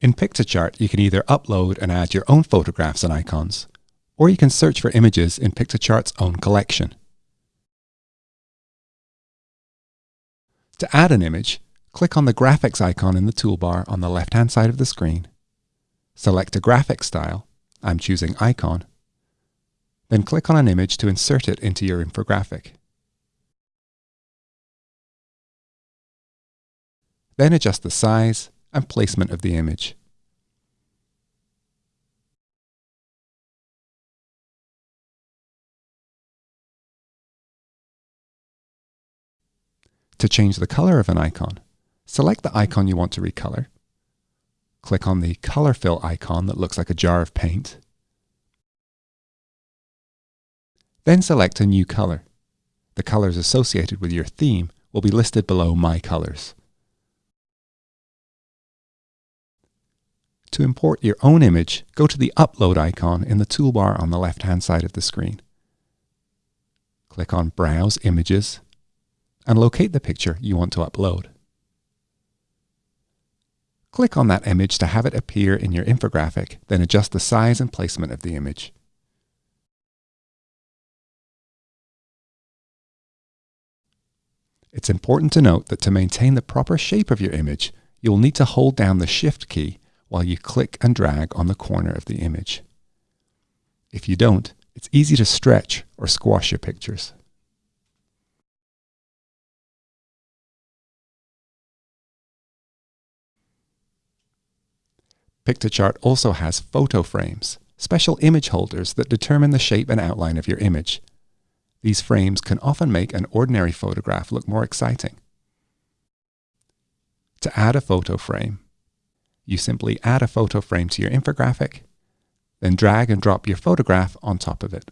In Piktochart, you can either upload and add your own photographs and icons, or you can search for images in Piktochart's own collection. To add an image, click on the graphics icon in the toolbar on the left-hand side of the screen. Select a graphic style, I'm choosing icon, then click on an image to insert it into your infographic. Then adjust the size and placement of the image. To change the color of an icon, select the icon you want to recolor. Click on the color fill icon that looks like a jar of paint. Then select a new color. The colors associated with your theme will be listed below My Colors. To import your own image, go to the Upload icon in the toolbar on the left-hand side of the screen. Click on Browse Images and locate the picture you want to upload. Click on that image to have it appear in your infographic, then adjust the size and placement of the image. It's important to note that to maintain the proper shape of your image, you will need to hold down the Shift key while you click and drag on the corner of the image. If you don't, it's easy to stretch or squash your pictures. Piktochart also has photo frames, special image holders that determine the shape and outline of your image. These frames can often make an ordinary photograph look more exciting. To add a photo frame, you simply add a photo frame to your infographic, then drag and drop your photograph on top of it.